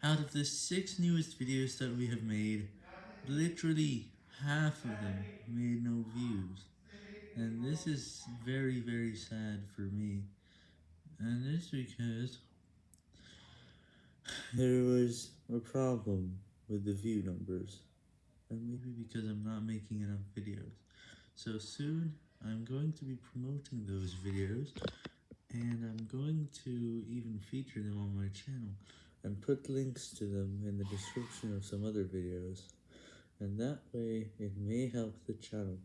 Out of the six newest videos that we have made, literally half of them made no views. And this is very, very sad for me. And it's because there was a problem with the view numbers. And maybe because I'm not making enough videos. So soon, I'm going to be promoting those videos, and I'm going to even feature them on my channel, and put links to them in the description of some other videos, and that way it may help the channel.